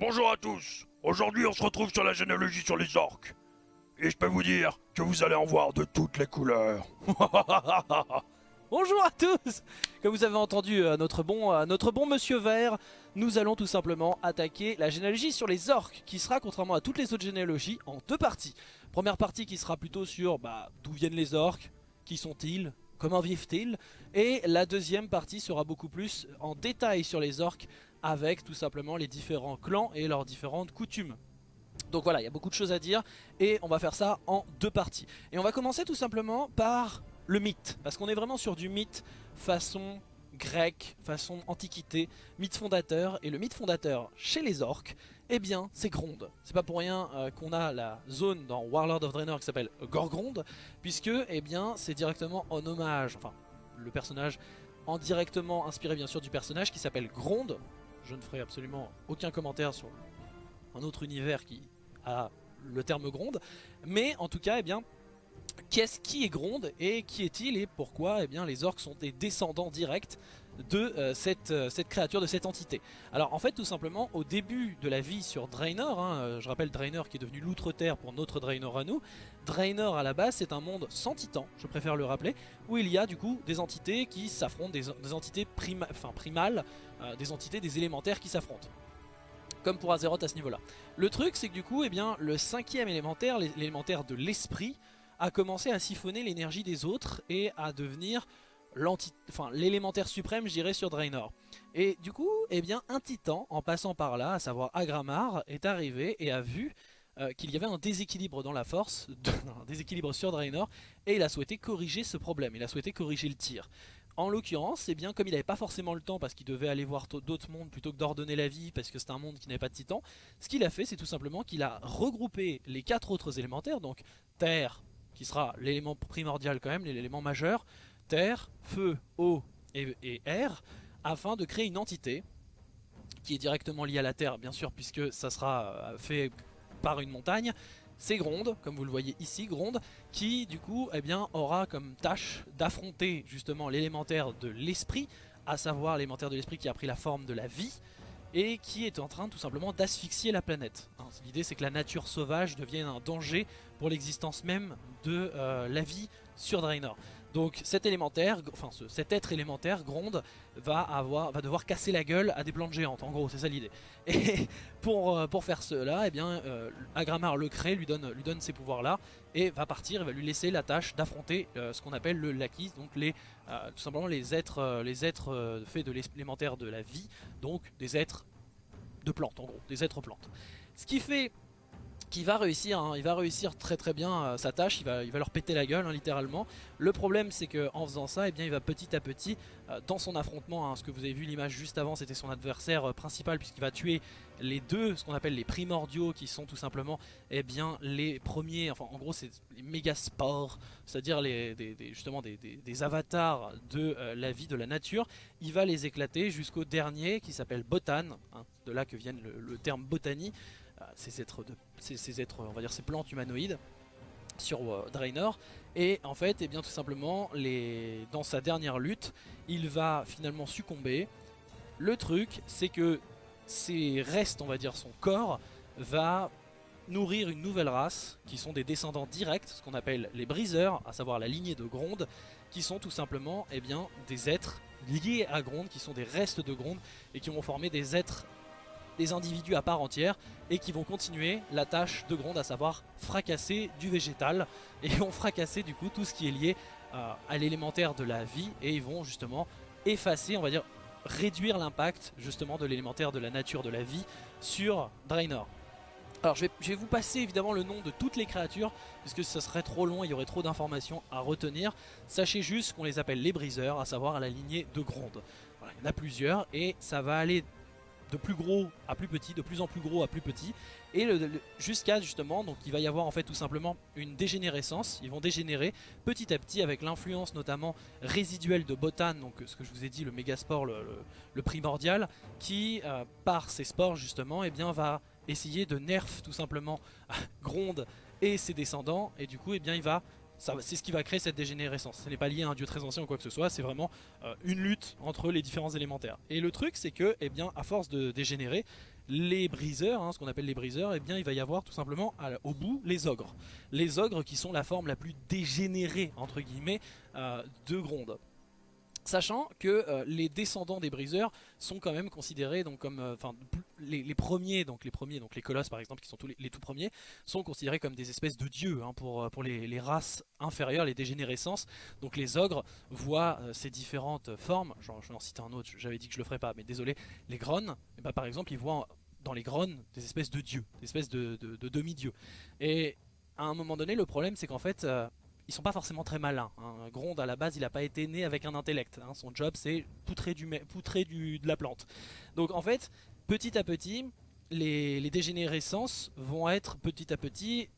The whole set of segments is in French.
Bonjour à tous Aujourd'hui on se retrouve sur la généalogie sur les orques. Et je peux vous dire que vous allez en voir de toutes les couleurs. Bonjour à tous Comme vous avez entendu euh, notre, bon, euh, notre bon monsieur vert, nous allons tout simplement attaquer la généalogie sur les orques, qui sera, contrairement à toutes les autres généalogies, en deux parties. Première partie qui sera plutôt sur bah, d'où viennent les orques, qui sont-ils, comment vivent-ils, et la deuxième partie sera beaucoup plus en détail sur les orques, avec tout simplement les différents clans et leurs différentes coutumes. Donc voilà, il y a beaucoup de choses à dire et on va faire ça en deux parties. Et on va commencer tout simplement par le mythe, parce qu'on est vraiment sur du mythe façon grec, façon antiquité, mythe fondateur. Et le mythe fondateur chez les orques, eh bien c'est Gronde. C'est pas pour rien euh, qu'on a la zone dans Warlord of Draenor qui s'appelle Gorgronde, puisque eh bien c'est directement en hommage, enfin le personnage en directement inspiré bien sûr du personnage qui s'appelle Gronde, je ne ferai absolument aucun commentaire sur un autre univers qui a le terme gronde. Mais en tout cas, eh bien, qu'est-ce qui est gronde et qui est-il et pourquoi eh bien, les orques sont des descendants directs de euh, cette, euh, cette, créature, de cette entité. Alors en fait tout simplement au début de la vie sur Draenor, hein, euh, je rappelle Draenor qui est devenu l'outre-terre pour notre Draenor à nous, Draenor à la base c'est un monde sans titans, je préfère le rappeler, où il y a du coup des entités qui s'affrontent, des, entités primales, des entités, des élémentaires qui s'affrontent comme pour Azeroth à ce niveau-là. Le truc, c'est que du coup, eh le cinquième élémentaire, l'élémentaire de l'esprit, a commencé à siphonner l'énergie des autres et à devenir l'élémentaire suprême, je dirais, sur Draenor. Et du coup, eh bien, un titan, en passant par là, à savoir Agramar, est arrivé et a vu euh, qu'il y avait un déséquilibre dans la force, un déséquilibre sur Draenor, et il a souhaité corriger ce problème, il a souhaité corriger le tir. En l'occurrence, eh bien, comme il n'avait pas forcément le temps parce qu'il devait aller voir d'autres mondes plutôt que d'ordonner la vie parce que c'est un monde qui n'avait pas de titan, ce qu'il a fait c'est tout simplement qu'il a regroupé les quatre autres élémentaires, donc Terre, qui sera l'élément primordial quand même, l'élément majeur, terre, feu, eau et, air, afin de créer une entité qui est directement liée à la terre, bien sûr, puisque ça sera euh, fait par une montagne. C'est Gronde, comme vous le voyez ici, Gronde, qui du coup eh aura comme tâche d'affronter justement l'élémentaire de l'esprit, à savoir l'élémentaire de l'esprit qui a pris la forme de la vie, et qui est en train tout simplement d'asphyxier la planète. Hein, l'idée c'est que la nature sauvage devienne un danger pour l'existence même de euh, la vie sur Draenor. Donc cet élémentaire, enfin cet être élémentaire, Gronde, va, avoir, va devoir casser la gueule à des plantes géantes, en gros, c'est ça l'idée. Et pour, euh, pour faire cela, eh bien, euh, Agramar le crée, lui donne, lui ces pouvoirs-là, et va partir, va lui laisser la tâche d'affronter euh, ce qu'on appelle le Lakis, donc les, tout simplement les êtres, les êtres faits de l'élémentaire de la vie, donc des êtres de plantes, en gros, des êtres plantes. Ce qui fait qui va réussir, hein. il va réussir très très bien euh, sa tâche, il va, leur péter la gueule hein, littéralement. Le problème c'est qu'en faisant ça, eh bien, il va petit à petit, euh, dans son affrontement, hein, ce que vous avez vu l'image juste avant, c'était son adversaire euh, principal puisqu'il va tuer les deux, ce qu'on appelle les primordiaux, qui sont tout simplement eh bien, les premiers, enfin en gros c'est les méga sports, c'est-à-dire les, justement des, avatars de la vie, de la nature. Il va les éclater jusqu'au dernier qui s'appelle Botan, de là que vient le terme botanie ces êtres, ces, êtres, on va dire ces plantes humanoïdes sur euh, Draenor. Et en fait et eh bien tout simplement les, dans sa dernière lutte il va finalement succomber. Le truc c'est que ses restes on va dire son corps va nourrir une nouvelle race qui sont des descendants directs ce qu'on appelle les briseurs à savoir la lignée de Gronde qui sont tout simplement eh bien, des êtres liés à Gronde qui sont des restes de Gronde et qui vont former des êtres individus à part entière et qui vont continuer la tâche de Gronde, à savoir fracasser du végétal et vont fracasser du coup tout ce qui est lié euh, à l'élémentaire de la vie et ils vont justement effacer, on va dire réduire l'impact justement de l'élémentaire de la nature de la vie sur Draenor. Alors je vais, vous passer évidemment le nom de toutes les créatures puisque ça serait trop long, il y aurait trop d'informations à retenir. Sachez juste qu'on les appelle les briseurs, à savoir à la lignée de Gronde. Il y en a plusieurs et ça va aller de plus gros à plus petit, de plus en plus gros à plus petit, et jusqu'à justement, donc il va y avoir en fait tout simplement une dégénérescence, ils vont dégénérer petit à petit avec l'influence notamment résiduelle de Botan, donc ce que je vous ai dit, le mégaspore, le, primordial, qui euh, par ses spores justement, et eh bien, va essayer de nerf tout simplement Gronde et ses descendants, et du coup eh bien, il va c'est ce qui va créer cette dégénérescence. Ce n'est pas lié à un dieu très ancien ou quoi que ce soit, c'est vraiment euh, une lutte entre les différents élémentaires. Et le truc, c'est que, eh à force de dégénérer, les briseurs, hein, ce qu'on appelle les briseurs, eh bien il va y avoir tout simplement au bout les ogres. Les ogres qui sont la forme la plus dégénérée entre guillemets euh, de Gronde. Sachant que euh, les descendants des briseurs sont quand même considérés donc comme, euh, enfin les, premiers, donc les premiers, donc les colosses par exemple, qui sont tous les, tout premiers, sont considérés comme des espèces de dieux hein, pour, euh, pour les, races inférieures, les dégénérescences. Donc les ogres voient ces différentes formes. Je vais en citer un autre. J'avais dit que je le ferais pas, mais désolé. Les grones, eh ben, par exemple, ils voient en- dans les grones des espèces de dieux, des espèces de, de- de demi-dieux. Et à un moment donné, le problème, c'est qu'en fait, ils sont pas forcément très malins. hein. Gronde, à la base, il n'a pas été né avec un intellect. hein. Son job, c'est poutrer, du, poutrer de la plante. Donc, en fait, petit à petit, les, dégénérescences vont être petit à petit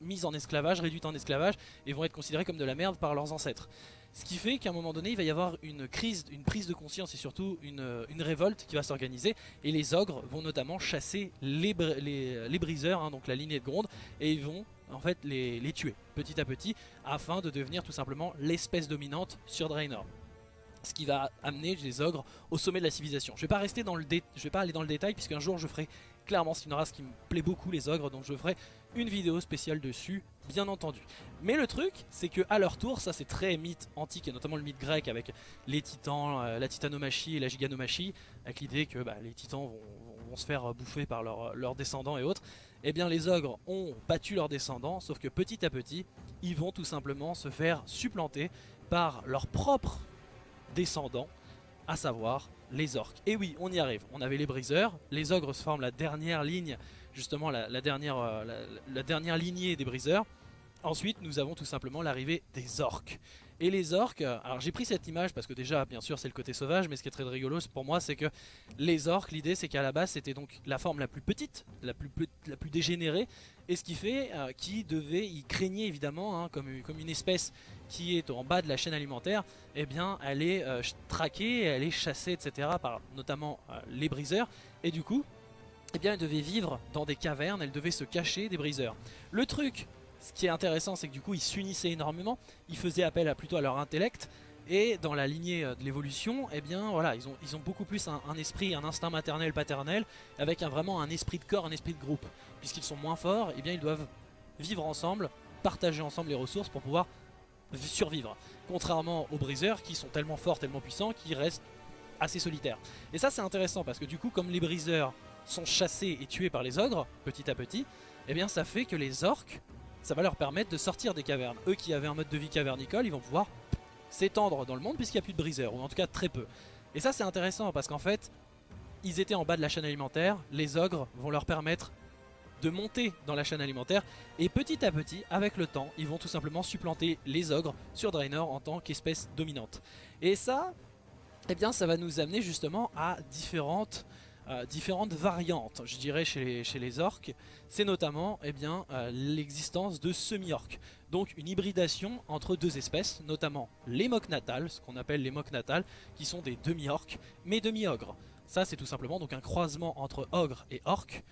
mises en esclavage, réduites en esclavage, et vont être considérées comme de la merde par leurs ancêtres. Ce qui fait qu'à un moment donné, il va y avoir une crise, une prise de conscience et surtout une, révolte qui va s'organiser. Et les ogres vont notamment chasser les, les briseurs, hein, donc la lignée de Gronde, et ils vont en fait les, tuer petit à petit afin de devenir tout simplement l'espèce dominante sur Draenor. Ce qui va amener les ogres au sommet de la civilisation. Je vais pas rester dans le vais pas aller dans le détail puisqu'un jour je ferai clairement c'est une race qui me plaît beaucoup les ogres donc je ferai une vidéo spéciale dessus bien entendu. Mais le truc c'est que à leur tour ça c'est très mythe antique et notamment le mythe grec avec les titans, euh, la titanomachie et la giganomachie avec l'idée que bah, les titans vont, se faire bouffer par leurs leurs descendants et autres. Eh bien les ogres ont battu leurs descendants sauf que petit à petit ils vont tout simplement se faire supplanter par leurs propres descendants, à savoir les orques. Et oui, on y arrive. On avait les briseurs, les ogres se forment la dernière ligne, justement la, dernière, euh, la dernière lignée des briseurs. Ensuite, nous avons tout simplement l'arrivée des orques. Et les orques, alors j'ai pris cette image parce que déjà, bien sûr, c'est le côté sauvage, mais ce qui est très rigolo pour moi, c'est que les orques, l'idée c'est qu'à la base, c'était donc la forme la plus petite, la plus, dégénérée, et ce qui fait euh, qu'ils devaient, ils craignaient évidemment, hein, comme, une espèce qui est en bas de la chaîne alimentaire, eh bien, elle est euh, ch- traquée, elle est chassée, etc. par notamment euh, les briseurs. Et du coup, eh bien, elle devait vivre dans des cavernes, elle devait se cacher des briseurs. Le truc, ce qui est intéressant, c'est que du coup, ils s'unissaient énormément, ils faisaient appel à, plutôt à leur intellect. Et dans la lignée euh, de l'évolution, eh bien voilà, ils ont, beaucoup plus un, esprit, un instinct maternel, paternel, avec un, vraiment un esprit de corps, un esprit de groupe. Puisqu'ils sont moins forts, eh bien ils doivent vivre ensemble, partager ensemble les ressources pour pouvoir survivre. Contrairement aux briseurs qui sont tellement forts, tellement puissants, qui restent assez solitaires. Et ça c'est intéressant parce que du coup comme les briseurs sont chassés et tués par les ogres, petit à petit, eh bien ça fait que les orques, ça va leur permettre de sortir des cavernes. Eux qui avaient un mode de vie cavernicole, ils vont pouvoir s'étendre dans le monde puisqu'il n'y a plus de briseurs, ou en tout cas très peu. Et ça c'est intéressant parce qu'en fait, ils étaient en bas de la chaîne alimentaire, les ogres vont leur permettre de monter dans la chaîne alimentaire et petit à petit, avec le temps, ils vont tout simplement supplanter les ogres sur Draenor en tant qu'espèce dominante. Et ça, eh bien, ça va nous amener justement à différentes, euh, différentes variantes, je dirais, chez les, chez orques. C'est notamment eh euh, l'existence de semi-orques. Donc une hybridation entre deux espèces, notamment les mocs natales, ce qu'on appelle les mocs natales, qui sont des demi-orques, mais demi-ogres. Ça, c'est tout simplement donc un croisement entre ogre et orque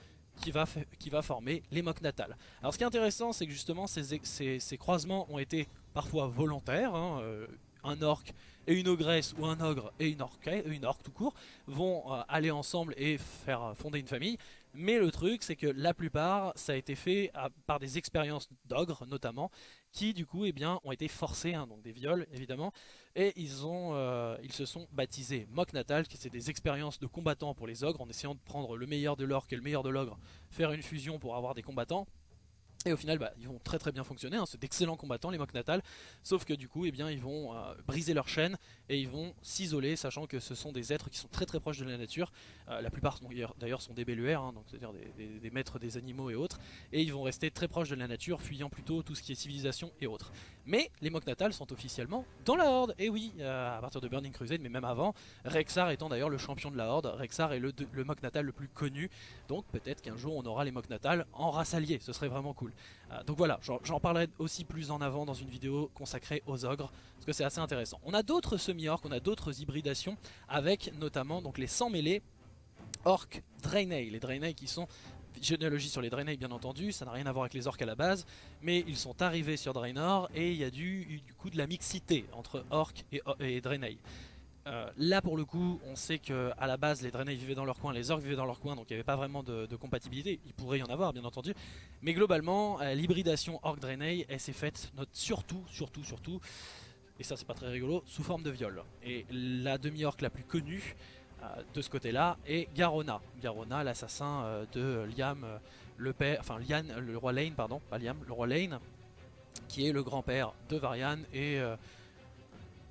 qui va, qui va former les mocs natales. Alors ce qui est intéressant, c'est que justement ces, ces- ces croisements ont été parfois volontaires. hein, euh, un orc et une ogresse ou un ogre et une orque, une orque tout court vont euh, aller ensemble et faire euh, fonder une famille. Mais le truc, c'est que la plupart, ça a été fait à- par des expériences d'ogres notamment, qui du coup, eh bien, ont été forcés, hein, donc des viols évidemment, et ils ont, euh, ils se sont baptisés Mock Natal, qui c'est des expériences de combattants pour les ogres, en essayant de prendre le meilleur de l'orque et le meilleur de l'ogre, faire une fusion pour avoir des combattants. Et au final, bah, ils vont très très bien fonctionner, hein, c'est d'excellents combattants les Mock Natal, sauf que du coup, eh ils vont euh, briser leur chaîne et ils vont s'isoler, sachant que ce sont des êtres qui sont très très proches de la nature. Euh, la plupart d'ailleurs sont des belluaires, hein, c'est-à-dire des maîtres des animaux et autres, et ils vont rester très proches de la nature, fuyant plutôt tout ce qui est civilisation et autres. Mais les Mock Natal sont officiellement dans la Horde, et oui, euh, à partir de Burning Crusade, mais même avant, Rexar étant d'ailleurs le champion de la Horde, Rexar est le, le Mock Natal le plus connu, donc peut-être qu'un jour on aura les Mock Natal en race alliée, ce serait vraiment cool. Euh, donc voilà, j'en parlerai aussi plus en avant dans une vidéo consacrée aux ogres, parce que c'est assez intéressant. On a d'autres semi-orques, on a d'autres hybridations, avec notamment donc les 100 mêlés orques Draenei, les Draenei qui sont généalogie sur les Draenei bien entendu, ça n'a rien à voir avec les orques à la base, mais ils sont arrivés sur Draenor et il y a du, du coup de la mixité entre orques et, et Draenei. Euh, là pour le coup, on sait que à la base les Draenei vivaient dans leur coin, les orques vivaient dans leur coin, donc il n'y avait pas vraiment de, compatibilité. Il pourrait y en avoir bien entendu, mais globalement euh, l'hybridation orc Draenei, elle s'est faite note surtout, surtout, surtout, et ça c'est pas très rigolo, sous forme de viol. Et la demi-orque la plus connue de ce côté-là est Garona. Garona, l'assassin euh, de Liam, euh, le père, enfin Lian, le roi Lane, pardon, pas Liam, le roi Lane, qui est le grand-père de Varian et euh,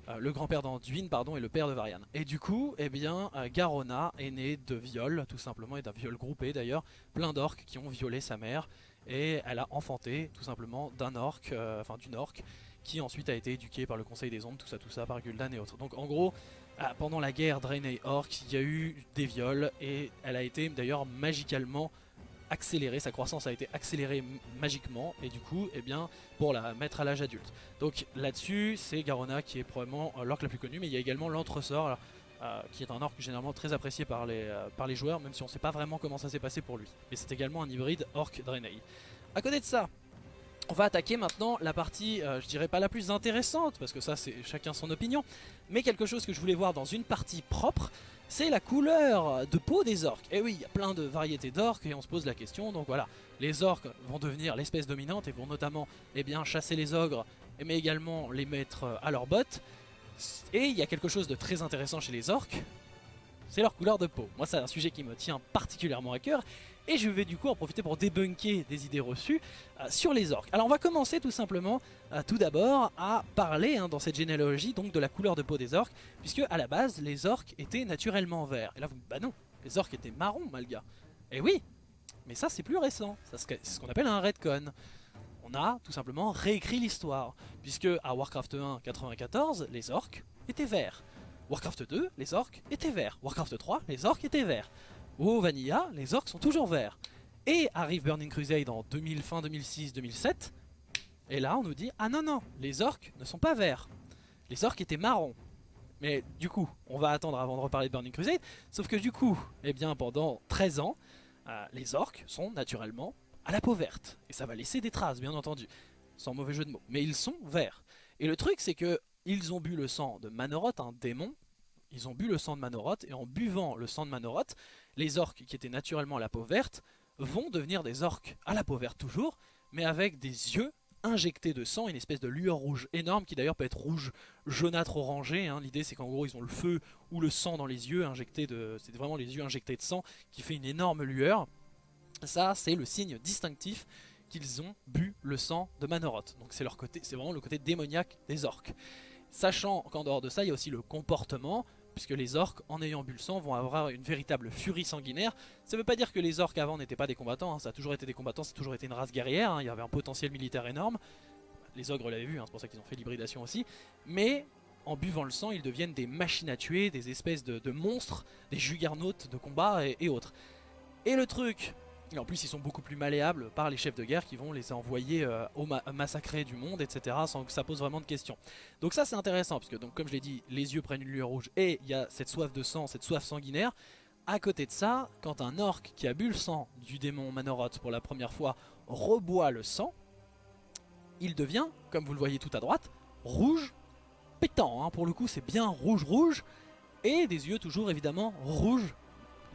euh, le grand-père d'Anduin, pardon, et le père de Varian. Et du coup, eh bien, euh, Garona est né de viol, tout simplement, et d'un viol groupé d'ailleurs, plein d'orques qui ont violé sa mère, et elle a enfanté, tout simplement, d'un orc, euh, enfin d'une orque, qui ensuite a été éduquée par le Conseil des Ombres, tout ça, tout ça, par Gul'dan et autres. Donc en gros, ah, pendant la guerre Draenei Orc, il y a eu des viols, et elle a été d'ailleurs magicalement accélérée, sa croissance a été accélérée magiquement, et du coup, eh bien, pour la mettre à l'âge adulte. Donc là-dessus, c'est Garona qui est probablement euh, l'orc la plus connue, mais il y a également l'entresort, euh, qui est un orc généralement très apprécié par les, euh, par les joueurs, même si on ne sait pas vraiment comment ça s'est passé pour lui. Mais c'est également un hybride orc Draenei. À côté de ça, on va attaquer maintenant la partie, euh, je dirais pas la plus intéressante, parce que ça c'est chacun son opinion, mais quelque chose que je voulais voir dans une partie propre, c'est la couleur de peau des orques. Et oui, il y a plein de variétés d'orques et on se pose la question, donc voilà, les orques vont devenir l'espèce dominante et vont notamment eh bien, chasser les ogres, mais également les mettre euh, à leurs bottes. Et il y a quelque chose de très intéressant chez les orques, c'est leur couleur de peau. Moi c'est un sujet qui me tient particulièrement à cœur, et je vais du coup en profiter pour débunker des idées reçues euh, sur les orques. Alors on va commencer tout simplement euh, tout d'abord à parler hein, dans cette généalogie donc de la couleur de peau des orques, puisque à la base les orques étaient naturellement verts. Et là vous bah non, les orques étaient marrons malga. Et oui, mais ça c'est plus récent, c'est ce qu'on appelle un retcon. On a tout simplement réécrit l'histoire, puisque à Warcraft 1 94 les orques étaient verts. Warcraft 2 les orques étaient verts. Warcraft 3 les orques étaient verts. Au Vanilla les orques sont toujours verts. Et arrive Burning Crusade en 2000, fin 2006-2007. Et là, on nous dit Ah non, non, les orques ne sont pas verts. Les orques étaient marrons. Mais du coup, on va attendre avant de reparler de Burning Crusade. Sauf que du coup, eh bien, pendant 13 ans, euh, les orques sont naturellement à la peau verte. Et ça va laisser des traces, bien entendu. Sans mauvais jeu de mots. Mais ils sont verts. Et le truc, c'est que ils ont bu le sang de Manoroth, un démon. Ils ont bu le sang de Manoroth. Et en buvant le sang de Manoroth, les orques qui étaient naturellement à la peau verte vont devenir des orques à la peau verte toujours, mais avec des yeux injectés de sang, une espèce de lueur rouge énorme qui d'ailleurs peut être rouge jaunâtre orangé. hein. L'idée c'est qu'en gros ils ont le feu ou le sang dans les yeux injectés de, c'est vraiment les yeux injectés de sang qui fait une énorme lueur. Ça c'est le signe distinctif qu'ils ont bu le sang de Manoroth. Donc c'est leur côté, c'est vraiment le côté démoniaque des orques. Sachant qu'en dehors de ça, il y a aussi le comportement, puisque les orques, en ayant bu le sang, vont avoir une véritable furie sanguinaire. Ça ne veut pas dire que les orques avant n'étaient pas des combattants, hein, ça a toujours été des combattants, ça a toujours été une race guerrière, hein, il y avait un potentiel militaire énorme. Les ogres l'avaient vu, hein, c'est pour ça qu'ils ont fait l'hybridation aussi. Mais en buvant le sang, ils deviennent des machines à tuer, des espèces de, monstres, des juggernautes de combat et autres. Et le truc, et en plus ils sont beaucoup plus malléables par les chefs de guerre qui vont les envoyer euh, au ma massacrer du monde, etc. sans que ça pose vraiment de questions. Donc ça c'est intéressant, parce que comme je l'ai dit, les yeux prennent une lueur rouge et il y a cette soif de sang, cette soif sanguinaire. À côté de ça, quand un orc qui a bu le sang du démon Manoroth pour la première fois reboit le sang, il devient, comme vous le voyez tout à droite, rouge pétant. hein. Pour le coup c'est bien rouge rouge, et des yeux toujours évidemment rouges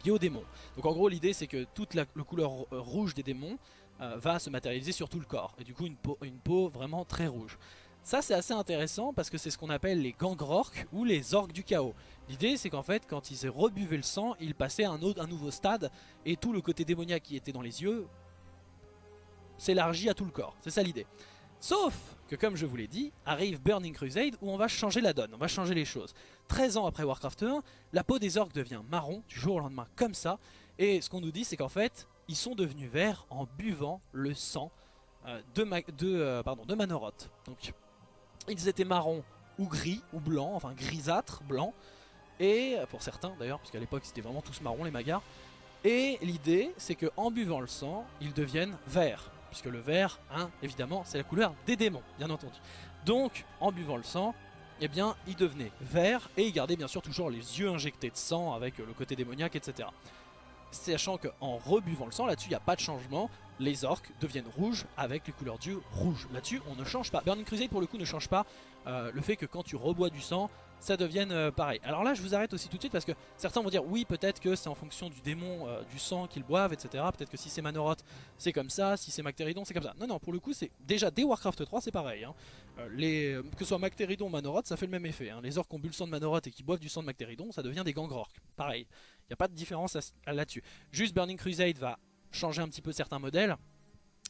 liés au démon. Donc en gros l'idée c'est que toute la le couleur euh, rouge des démons euh, va se matérialiser sur tout le corps. Et du coup une peau, vraiment très rouge. Ça c'est assez intéressant parce que c'est ce qu'on appelle les gangrorques ou les orques du chaos. L'idée c'est qu'en fait quand ils rebuvaient le sang, ils passaient à un nouveau stade et tout le côté démoniaque qui était dans les yeux s'élargit à tout le corps. C'est ça l'idée. Sauf que comme je vous l'ai dit, arrive Burning Crusade où on va changer la donne, on va changer les choses. 13 ans après Warcraft 1, la peau des orques devient marron du jour au lendemain comme ça. Et ce qu'on nous dit c'est qu'en fait, ils sont devenus verts en buvant le sang euh, de, euh, Manoroth. Donc ils étaient marrons ou gris ou blancs, enfin grisâtres, blancs. Et pour certains d'ailleurs, parce qu'à l'époque c'était vraiment tous marrons les magars. Et l'idée c'est que en buvant le sang, ils deviennent verts. Puisque le vert, hein, évidemment, c'est la couleur des démons, bien entendu. Donc, en buvant le sang, eh bien, ils devenaient verts et ils gardaient bien sûr toujours les yeux injectés de sang avec euh, le côté démoniaque, etc. Sachant qu'en rebuvant le sang, là-dessus, il n'y a pas de changement. les orques deviennent rouges avec les couleurs d'yeux rouges. Là-dessus, on ne change pas. Burning Crusade, pour le coup, ne change pas euh, le fait que quand tu rebois du sang, ça devienne euh, pareil. Alors là, je vous arrête aussi tout de suite parce que certains vont dire oui, peut-être que c'est en fonction du démon, euh, du sang qu'ils boivent, etc. Peut-être que si c'est Manoroth, c'est comme ça, si c'est Mactéridon, c'est comme ça. Non, non, pour le coup, c'est déjà dès Warcraft 3, c'est pareil. hein. Euh, que ce soit Mactéridon ou Manoroth, ça fait le même effet. hein. Les orques ont bu le sang de Manoroth et qui boivent du sang de Mactéridon, ça devient des gangrorks. Pareil. Il n'y a pas de différence là-dessus. Juste Burning Crusade va changer un petit peu certains modèles.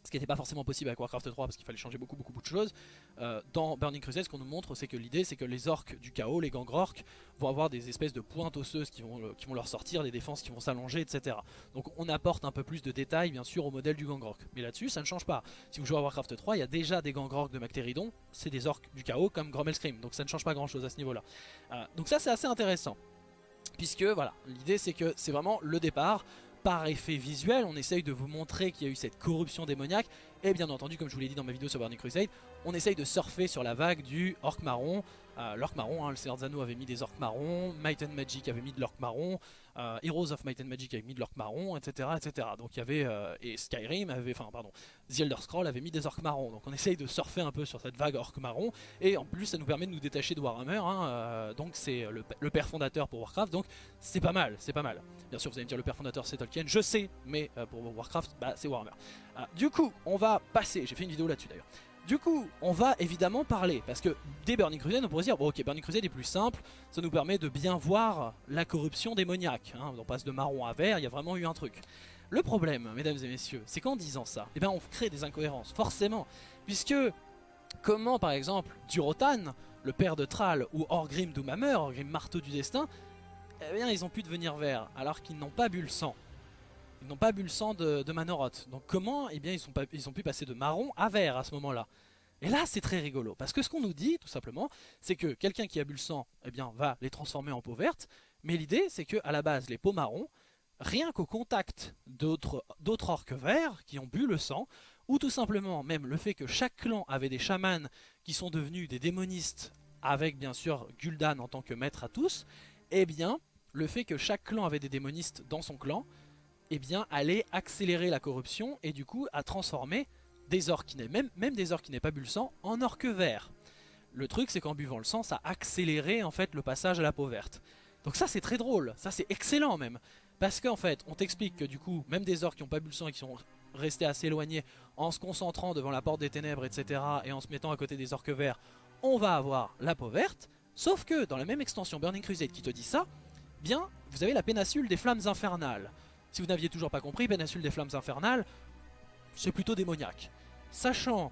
Ce qui n'était pas forcément possible avec Warcraft 3 parce qu'il fallait changer beaucoup beaucoup, de choses. Euh, dans Burning Crusade, ce qu'on nous montre, c'est que l'idée, c'est que les orques du chaos, les gangrorks, vont avoir des espèces de pointes osseuses qui vont, euh, qui vont leur sortir, des défenses qui vont s'allonger, etc. Donc on apporte un peu plus de détails, bien sûr, au modèle du gangrork. Mais là-dessus, ça ne change pas. Si vous jouez à Warcraft 3, il y a déjà des gangrorks de Mactéridon, c'est des orques du chaos comme Grommelskrim, donc ça ne change pas grand-chose à ce niveau-là. Euh, donc ça, c'est assez intéressant. Puisque, voilà, l'idée, c'est que c'est vraiment le départ. Par effet visuel, on essaye de vous montrer qu'il y a eu cette corruption démoniaque. Et bien entendu, comme je vous l'ai dit dans ma vidéo sur Burning Crusade, on essaye de surfer sur la vague du orc marron. Euh, l'orc marron, hein, le Seigneur Zano avait mis des orcs marrons, Might and Magic avait mis de l'orc marron, euh, Heroes of Might and Magic avait mis de l'orc marron, etc., etc. Donc il y avait euh, et Skyrim avait, enfin pardon, The Elder Scroll avait mis des orcs marrons. Donc on essaye de surfer un peu sur cette vague orc marron et en plus ça nous permet de nous détacher de Warhammer. hein, euh, donc c'est le, père fondateur pour Warcraft. Donc c'est pas mal, c'est pas mal. Bien sûr vous allez me dire le père fondateur c'est Tolkien, je sais, mais pour Warcraft bah, c'est Warhammer. Du coup on va passer, j'ai fait une vidéo là-dessus d'ailleurs. Du coup, on va évidemment parler, parce que dès Burning Crusade, on pourrait se dire, bon ok, Burning Crusade est plus simple, ça nous permet de bien voir la corruption démoniaque. hein. On passe de marron à vert, il y a vraiment eu un truc. Le problème, mesdames et messieurs, c'est qu'en disant ça, eh ben on crée des incohérences, forcément. Puisque, comment par exemple, Durotan, le père de Thrall, ou Orgrim Doomhammer, Orgrim Marteau du Destin, eh bien ils ont pu devenir verts, alors qu'ils n'ont pas bu le sang. Ils n'ont pas bu le sang de, Manoroth. Donc comment Eh bien ils, ont pu passer de marron à vert à ce moment-là? Et là c'est très rigolo, parce que ce qu'on nous dit, tout simplement, c'est que quelqu'un qui a bu le sang, eh bien va les transformer en peau verte, mais l'idée c'est que à la base les peaux marrons, rien qu'au contact d'autres d'autres orques verts qui ont bu le sang, ou tout simplement même le fait que chaque clan avait des chamans qui sont devenus des démonistes, avec bien sûr Gul'dan en tant que maître à tous, eh bien le fait que chaque clan avait des démonistes dans son clan, eh bien allait accélérer la corruption et du coup à transformer des orques même, des orques qui n'aient pas bu sang en orques verts. Le truc c'est qu'en buvant le sang ça accélérait en fait le passage à la peau verte. Donc ça c'est très drôle, ça c'est excellent même. Parce qu'en fait on t'explique que du coup même des orques qui n'ont pas bu le sang et qui sont restés assez éloignés en se concentrant devant la porte des ténèbres etc. et en se mettant à côté des orques verts, on va avoir la peau verte. Sauf que dans la même extension Burning Crusade qui te dit ça, bien vous avez la péninsule des flammes infernales. Si vous n'aviez toujours pas compris, péninsule des flammes infernales, c'est plutôt démoniaque. Sachant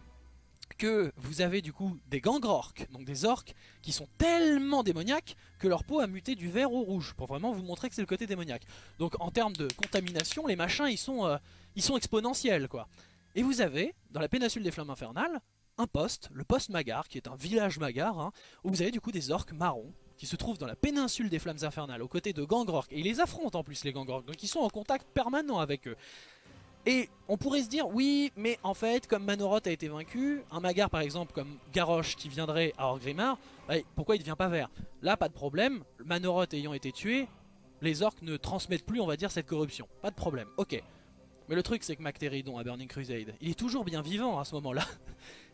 que vous avez du coup des gangrorks, donc des orques qui sont tellement démoniaques que leur peau a muté du vert au rouge, pour vraiment vous montrer que c'est le côté démoniaque. Donc en termes de contamination, les machins ils sont, euh, ils sont exponentiels quoi. Et vous avez, dans la péninsule des flammes infernales, un poste, le poste Magar, qui est un village Magar, hein, où vous avez du coup des orques marrons qui se trouvent dans la péninsule des flammes infernales aux côtés de gangrorks. Et ils les affrontent en plus les gangrorks, donc ils sont en contact permanent avec eux. Et on pourrait se dire, oui, mais en fait, comme Manoroth a été vaincu, un Magar par exemple comme Garrosh qui viendrait à Orgrimmar, bah, pourquoi il ne devient pas vert? Là, pas de problème, Manoroth ayant été tué, les orques ne transmettent plus, on va dire, cette corruption. Pas de problème, ok. Mais le truc, c'est que Mactéridon à Burning Crusade, il est toujours bien vivant à ce moment-là.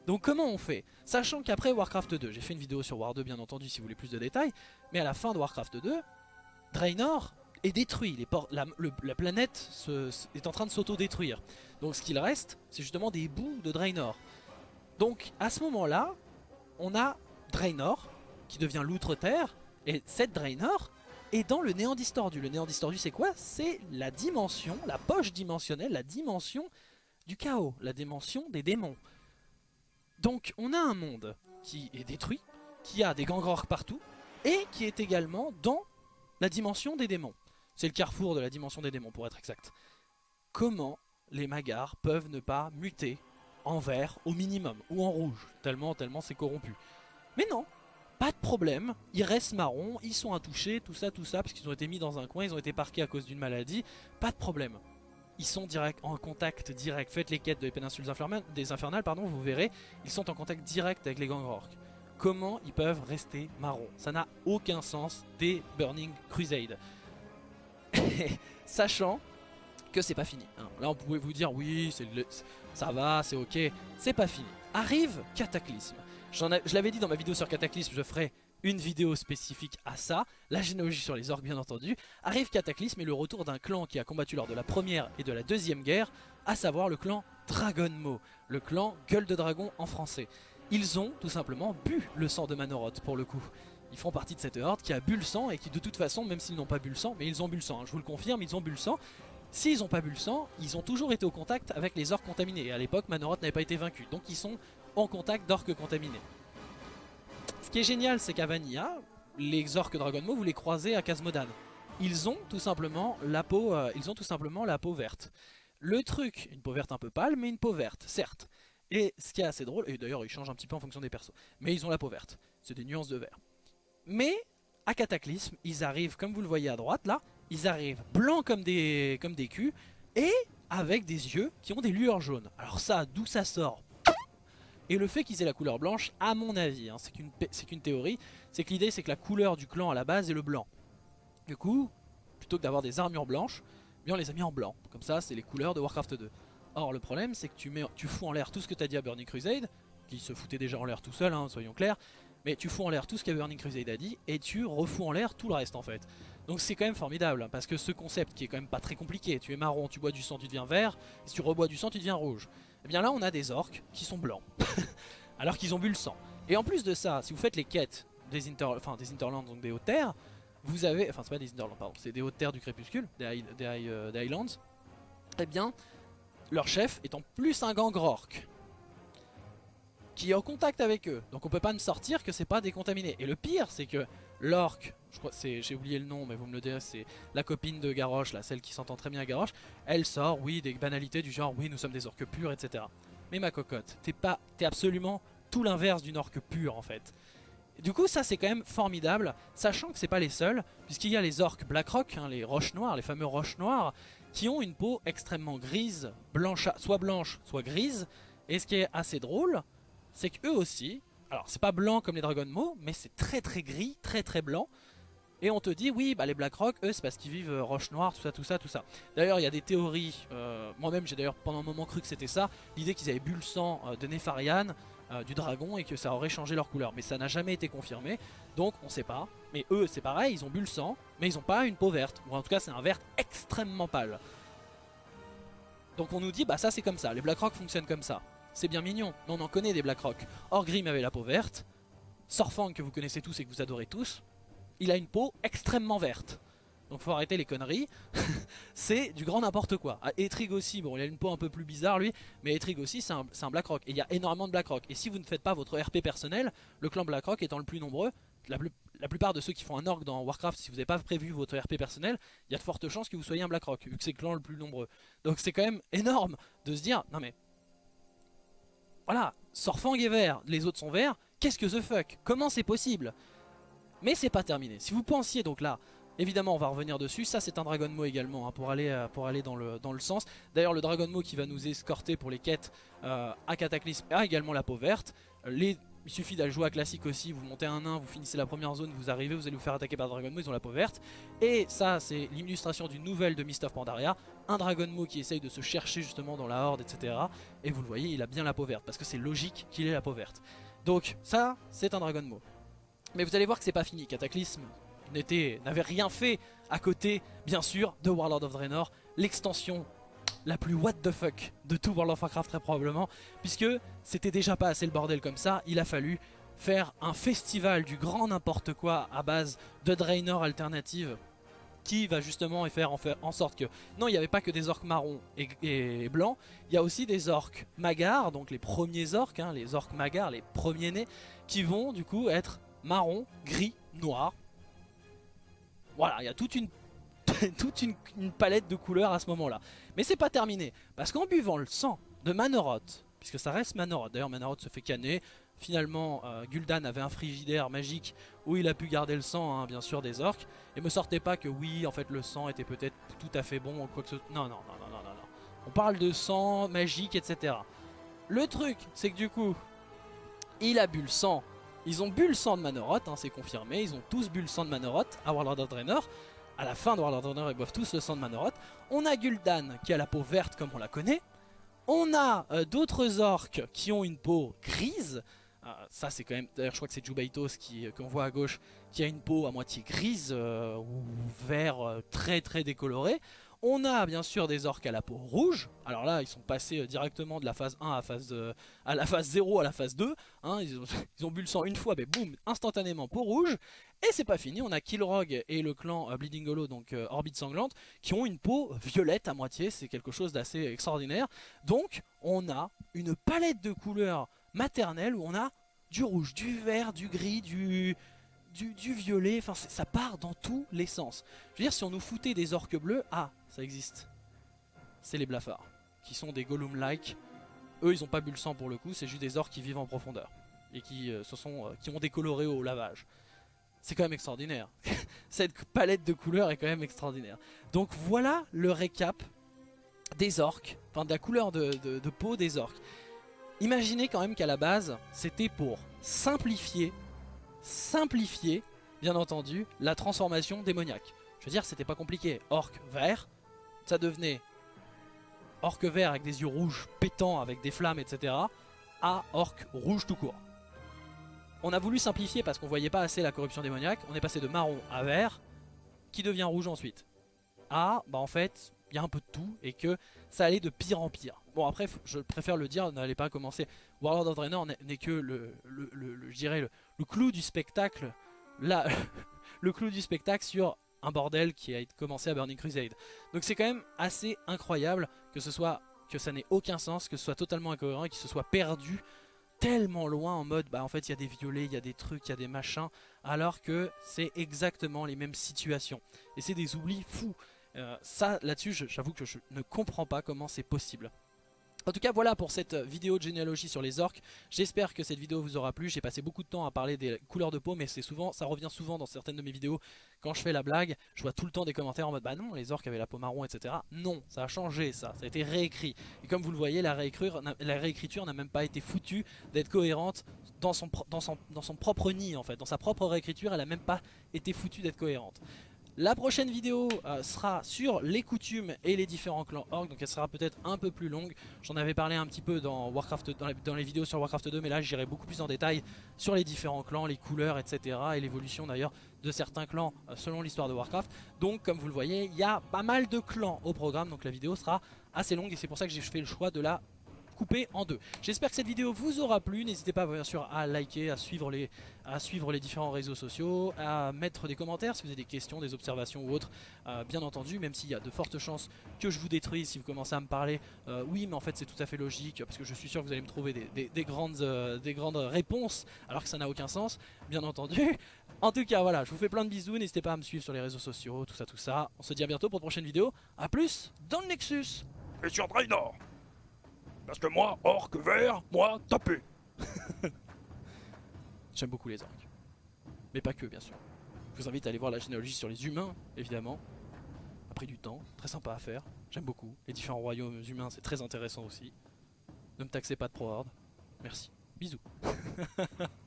Donc comment on fait? Sachant qu'après Warcraft 2, j'ai fait une vidéo sur War 2 bien entendu si vous voulez plus de détails, mais à la fin de Warcraft 2, Draenor est détruit, la, planète est en train de s'auto-détruire. Donc ce qu'il reste, c'est justement des bouts de Draenor. Donc à ce moment-là, on a Draenor qui devient l'outre-terre, et cette Draenor est dans le néant distordu. Le néant distordu c'est quoi? C'est la dimension, la poche dimensionnelle, la dimension du chaos, la dimension des démons. Donc on a un monde qui est détruit, qui a des gangrorks partout, et qui est également dans la dimension des démons. C'est le carrefour de la dimension des démons pour être exact. Comment les magars peuvent ne pas muter en vert au minimum, ou en rouge, tellement, tellement c'est corrompu. Mais non, pas de problème, ils restent marrons, ils sont intouchés, tout ça, tout ça, parce qu'ils ont été mis dans un coin, ils ont été parqués à cause d'une maladie, pas de problème. Ils sont direct, en contact direct, faites les quêtes des péninsules des infernales, pardon, vous verrez, ils sont en contact direct avec les gangrorks. Comment ils peuvent rester marrons? Ça n'a aucun sens des Burning Crusade. Sachant que c'est pas fini. hein. Là on pouvait vous dire oui, ça va, c'est ok, c'est pas fini. Arrive Cataclysme. Je l'avais dit dans ma vidéo sur Cataclysme, je ferai une vidéo spécifique à ça, la généalogie sur les orques bien entendu. Arrive Cataclysme et le retour d'un clan qui a combattu lors de la première et de la deuxième guerre, à savoir le clan Dragonmo, le clan Gueule de Dragon en français. Ils ont tout simplement bu le sang de Manoroth pour le coup. Ils font partie de cette horde qui a bu le sang et qui de toute façon, même s'ils n'ont pas bu le sang, mais ils ont bu le sang, hein, je vous le confirme, ils ont bu le sang. S'ils n'ont pas bu le sang, ils ont toujours été au contact avec les orques contaminés. Et à l'époque, Manoroth n'avait pas été vaincu, donc ils sont en contact d'orques contaminés. Ce qui est génial, c'est qu'à Vanilla, les orques Dragonmo, vous les croisez à Casmodan. Ils ont tout simplement la peau, euh, ils ont tout simplement la peau verte. Le truc, une peau verte un peu pâle, mais une peau verte, certes. Et ce qui est assez drôle, et d'ailleurs ils changent un petit peu en fonction des persos, mais ils ont la peau verte. C'est des nuances de vert. Mais à Cataclysme, ils arrivent, comme vous le voyez à droite là, ils arrivent blancs comme des, comme des culs et avec des yeux qui ont des lueurs jaunes. Alors ça, d'où ça sort? Et le fait qu'ils aient la couleur blanche, à mon avis, hein, c'est qu'une théorie, c'est que l'idée c'est que la couleur du clan à la base est le blanc. Du coup, plutôt que d'avoir des armures blanches, eh bien on les a mis en blanc. Comme ça, c'est les couleurs de Warcraft 2. Or, le problème, c'est que tu, mets, tu fous en l'air tout ce que t'as dit à Burning Crusade, qui se foutait déjà en l'air tout seul, hein, soyons clairs, mais tu fous en l'air tout ce que Burning Crusade a dit, et tu refous en l'air tout le reste en fait. Donc c'est quand même formidable, hein, parce que ce concept qui est quand même pas très compliqué, tu es marron, tu bois du sang, tu deviens vert, si tu rebois du sang, tu deviens rouge. Et bien là, on a des orques qui sont blancs, alors qu'ils ont bu le sang. Et en plus de ça, si vous faites les quêtes des, inter... enfin, des Interlands, donc des hautes terres, vous avez, enfin c'est pas des Interlands, pardon, c'est des hautes terres du crépuscule, des, des, euh, des Highlands, eh bien, leur chef est en plus un gang orc qui est en contact avec eux. Donc on peut pas me sortir que c'est pas décontaminé. Et le pire, c'est que l'orc, je crois, j'ai oublié le nom, mais vous me le direz, c'est la copine de Garrosh, là, celle qui s'entend très bien à Garrosh. Elle sort, oui, des banalités du genre, oui, nous sommes des orques purs, etc. Mais ma cocotte, t'es pas, t'es absolument tout l'inverse d'une orque pure en fait. Du coup, ça c'est quand même formidable, sachant que c'est pas les seuls, puisqu'il y a les orques Blackrock, hein, les roches noires, les fameux roches noires, qui ont une peau extrêmement grise, blanche, soit blanche, soit grise. Et ce qui est assez drôle, c'est qu'eux aussi, alors c'est pas blanc comme les Dragonmo, mais c'est très très gris, très très blanc. Et on te dit, oui, bah les Blackrock, eux, c'est parce qu'ils vivent euh, roche noire, tout ça, tout ça, tout ça. D'ailleurs, il y a des théories, euh, moi-même j'ai d'ailleurs pendant un moment cru que c'était ça, l'idée qu'ils avaient bu le sang euh, de Nefarian, du dragon, et que ça aurait changé leur couleur. Mais ça n'a jamais été confirmé, donc on sait pas. Mais eux, c'est pareil, ils ont bu le sang, mais ils ont pas une peau verte, ou en tout cas c'est un vert extrêmement pâle. Donc on nous dit, bah ça c'est comme ça, les Blackrock fonctionnent comme ça. C'est bien mignon, mais on en connaît des Blackrock. Orgrim avait la peau verte, Sorfang que vous connaissez tous et que vous adorez tous, il a une peau extrêmement verte. Donc faut arrêter les conneries, c'est du grand n'importe quoi. Ah, Etrig aussi, bon il a une peau un peu plus bizarre lui, mais Etrig aussi c'est un, Blackrock. Et il y a énormément de Blackrock. Et si vous ne faites pas votre RP personnel, le clan Blackrock étant le plus nombreux, la plupart de ceux qui font un orc dans Warcraft, si vous n'avez pas prévu votre RP personnel, il y a de fortes chances que vous soyez un Blackrock, vu que c'est le clan le plus nombreux. Donc c'est quand même énorme de se dire, non mais... Voilà, Sorfang est vert, les autres sont verts, qu'est-ce que the fuck? Comment c'est possible? Mais c'est pas terminé. Si vous pensiez donc là, évidemment on va revenir dessus, ça c'est un Dragonmo également, hein, pour aller, euh, dans, le, sens. D'ailleurs le Dragonmo qui va nous escorter pour les quêtes euh, à Cataclysme a également la peau verte. Il suffit d'aller jouer à classique aussi, vous montez un nain, vous finissez la première zone, vous arrivez, vous allez vous faire attaquer par Dragonmo, ils ont la peau verte. Et ça c'est l'illustration d'une nouvelle de Mist of Pandaria, un Dragonmo qui essaye de se chercher justement dans la horde, etc. Et vous le voyez, il a bien la peau verte, parce que c'est logique qu'il ait la peau verte. Donc ça, c'est un Dragonmo. Mais vous allez voir que c'est pas fini, Cataclysme n'avait rien fait à côté, bien sûr, de Warlord of Draenor, l'extension la plus what the fuck de tout World of Warcraft très probablement, puisque c'était déjà pas assez le bordel comme ça, il a fallu faire un festival du grand n'importe quoi à base de Draenor alternative qui va justement faire en, faire en sorte que non il n'y avait pas que des orques marrons et, et blancs il y a aussi des orques magars donc les premiers orques hein, les orques magars les premiers nés qui vont du coup être marron gris noir. Voilà il y a toute une palette de couleurs à ce moment là mais c'est pas terminé parce qu'en buvant le sang de Manoroth puisque ça reste Manoroth d'ailleurs Manoroth se fait canner. Finalement euh, Gul'dan avait un frigidaire magique où il a pu garder le sang hein, bien sûr des orques. Et me sortez pas que oui en fait le sang était peut-être tout à fait bon non non non non non non. On parle de sang magique etc le truc c'est que du coup il a bu le sang ils ont bu le sang de Manoroth hein, c'est confirmé ils ont tous bu le sang de Manoroth à Warlord of Draenor à la fin de World of Warcraft, ils boivent tous le sang de Manoroth. On a Gul'dan qui a la peau verte comme on la connaît. On a euh, d'autres orques qui ont une peau grise. Euh, ça c'est quand même, d'ailleurs je crois que c'est Jubaitos qui qu'on voit à gauche, qui a une peau à moitié grise euh, ou vert euh, très très décoloré. On a bien sûr des orques à la peau rouge. Alors là, ils sont passés euh, directement de la phase 1 à, phase, euh, à la phase 0 à la phase 2. hein. ils, ont, bu le sang une fois, mais boum, instantanément peau rouge. Et c'est pas fini, on a Killrog et le clan euh, Bleeding Hollow, donc Orbite Sanglante, qui ont une peau violette à moitié. C'est quelque chose d'assez extraordinaire. Donc, on a une palette de couleurs maternelles où on a du rouge, du vert, du gris, du, violet. Enfin, ça part dans tous les sens. Je veux dire, si on nous foutait des orques bleus, ah, ça existe. C'est les blafards, qui sont des Gollum-like. Eux, ils ont pas bu le sang pour le coup, c'est juste des orques qui vivent en profondeur. Et qui, euh, se sont, euh, qui ont décoloré au lavage. C'est quand même extraordinaire. Cette palette de couleurs est quand même extraordinaire. Donc voilà le récap des orques, enfin de la couleur de, de- peau des orques. Imaginez quand même qu'à la base, c'était pour simplifier, simplifier, bien entendu, la transformation démoniaque. Je veux dire, c'était pas compliqué. Orc vert, ça devenait orc vert avec des yeux rouges pétants, avec des flammes, etc. à orc rouge tout court. On a voulu simplifier parce qu'on voyait pas assez la corruption démoniaque. On est passé de marron à vert, qui devient rouge ensuite. À, bah en fait, il y a un peu de tout et que ça allait de pire en pire. Bon après, je préfère le dire, n'allez pas commencer. Warlord of Draenor n'est- que le, le, le, le clou du spectacle, là, le clou du spectacle sur un bordel qui a commencé à Burning Crusade. Donc c'est quand même assez incroyable que ce soit que ça n'ait aucun sens, que ce soit totalement incohérent et qu'il se soit perdu tellement loin en mode bah en fait il y a des violets, il y a des trucs, il y a des machins alors que c'est exactement les mêmes situations et c'est des oublis fous. Euh, ça là-dessus j'avoue que je ne comprends pas comment c'est possible. En tout cas voilà pour cette vidéo de généalogie sur les orques. J'espère que cette vidéo vous aura plu. J'ai passé beaucoup de temps à parler des couleurs de peau mais c'est souvent, ça revient souvent dans certaines de mes vidéos quand je fais la blague. Je vois tout le temps des commentaires en mode bah non les orques avaient la peau marron etc. Non ça a changé ça, ça a été réécrit. Et comme vous le voyez la réécriture, n'a- la réécriture n'a même pas été foutue d'être cohérente dans son, propre nid en fait. Dans sa propre réécriture elle a même pas été foutue d'être cohérente. La prochaine vidéo euh, sera sur les coutumes et les différents clans orc, donc elle sera peut-être un peu plus longue. J'en avais parlé un petit peu dans les vidéos sur Warcraft 2, mais là j'irai beaucoup plus en détail sur les différents clans, les couleurs, etc. et l'évolution d'ailleurs de certains clans euh, selon l'histoire de Warcraft. Donc comme vous le voyez, il y a pas mal de clans au programme, donc la vidéo sera assez longue et c'est pour ça que j'ai fait le choix de la couper en deux. J'espère que cette vidéo vous aura plu. N'hésitez pas bien sûr à liker, à suivre, les, à suivre les différents réseaux sociaux, à mettre des commentaires si vous avez des questions, des observations ou autres. Euh, bien entendu, même s'il y a de fortes chances que je vous détruise si vous commencez à me parler. euh, oui, mais en fait c'est tout à fait logique parce que je suis sûr que vous allez me trouver des, des- des grandes, euh, des grandes réponses alors que ça n'a aucun sens, bien entendu. En tout cas, voilà, je vous fais plein de bisous. N'hésitez pas à me suivre sur les réseaux sociaux, tout ça, tout ça. On se dit à bientôt pour de prochaines vidéos. A plus dans le Nexus. Et sur Draenor. Parce que moi, orc vert, moi, tapé. J'aime beaucoup les orques. Mais pas que, bien sûr. Je vous invite à aller voir la généalogie sur les humains, évidemment. A pris du temps, très sympa à faire. J'aime beaucoup. Les différents royaumes humains, c'est très intéressant aussi. Ne me taxez pas de pro-horde. Merci. Bisous.